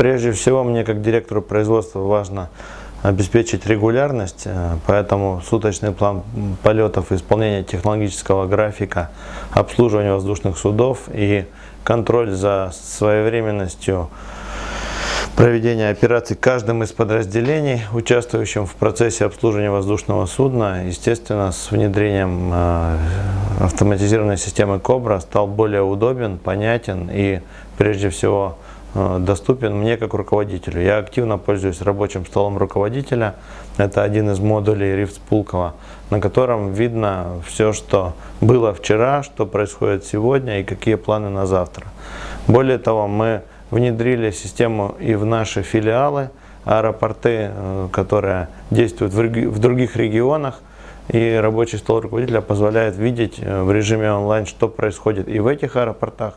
прежде всего мне как директору производства важно обеспечить регулярность, э, поэтому суточный план полетов, исполнение технологического графика, обслуживание воздушных судов и контроль за своевременностью проведения операций каждым из подразделений, участвующим в процессе обслуживания воздушного судна, естественно, с внедрением э, автоматизированной системы Кобра стал более удобен, понятен и, прежде всего, доступен мне как руководителю. Я активно пользуюсь рабочим столом руководителя. Это один из модулей Рифт Пулково, на котором видно все, что было вчера, что происходит сегодня и какие планы на завтра. Более того, мы внедрили систему и в наши филиалы, аэропорты, э, которые действуют в других регионах. И рабочий стол руководителя позволяет видеть э, в режиме онлайн, что происходит и в этих аэропортах,